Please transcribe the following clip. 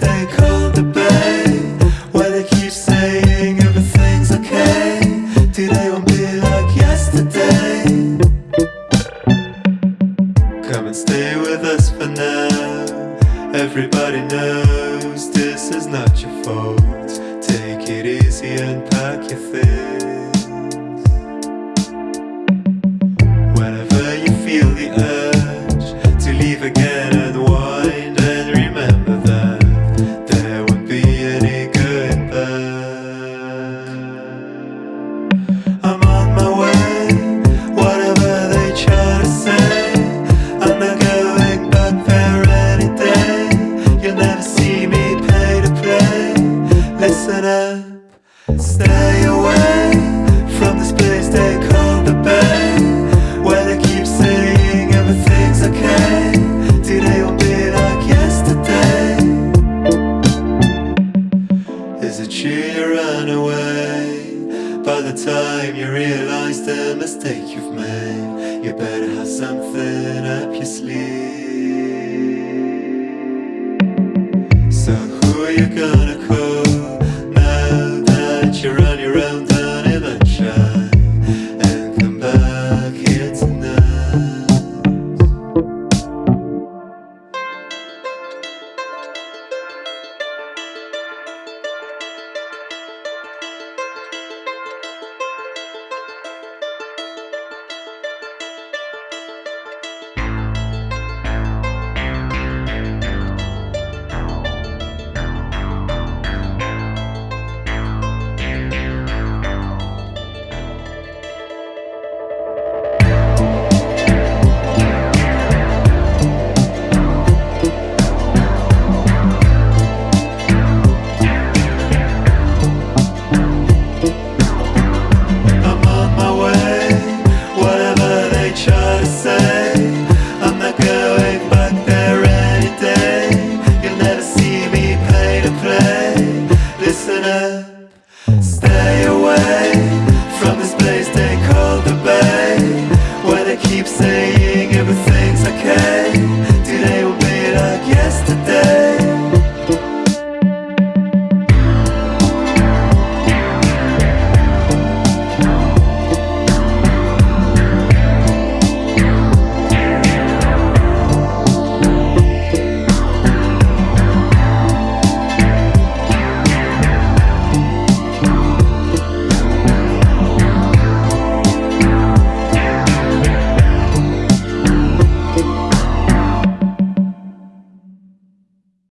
they call the bay. Why they keep saying everything's okay. Today won't be like yesterday. Come and stay with us for now. Everybody knows this is not your fault. Take it easy and pack your things. Whenever you feel the urge To leave again and wind stay away From this place they call the Bay Where they keep saying everything's okay. Today will be like yesterday. Is it you run away? By the time you realize the mistake you've made You better have something up your sleeve. So who are you gonna